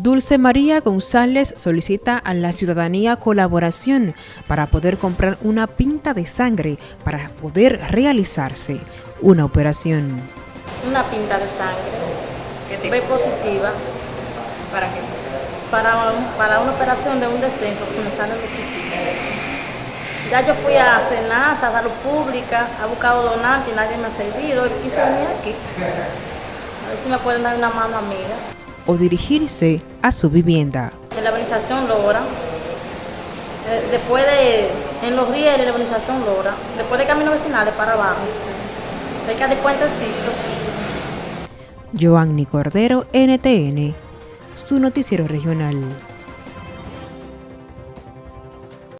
Dulce María González solicita a la ciudadanía colaboración para poder comprar una pinta de sangre para poder realizarse una operación. Una pinta de sangre, B positiva. ¿Para qué? Para, para una operación de un descenso que me sale Ya yo fui a cenar, a salud pública, ha buscado donantes y nadie me ha servido y venir aquí. A ver si me pueden dar una mano amiga o dirigirse a su vivienda. En la organización Lora, eh, después de, en los días de la organización Lora, después de caminos vecinales para abajo, cerca de Puentecito. Joanny Cordero, NTN, su noticiero regional.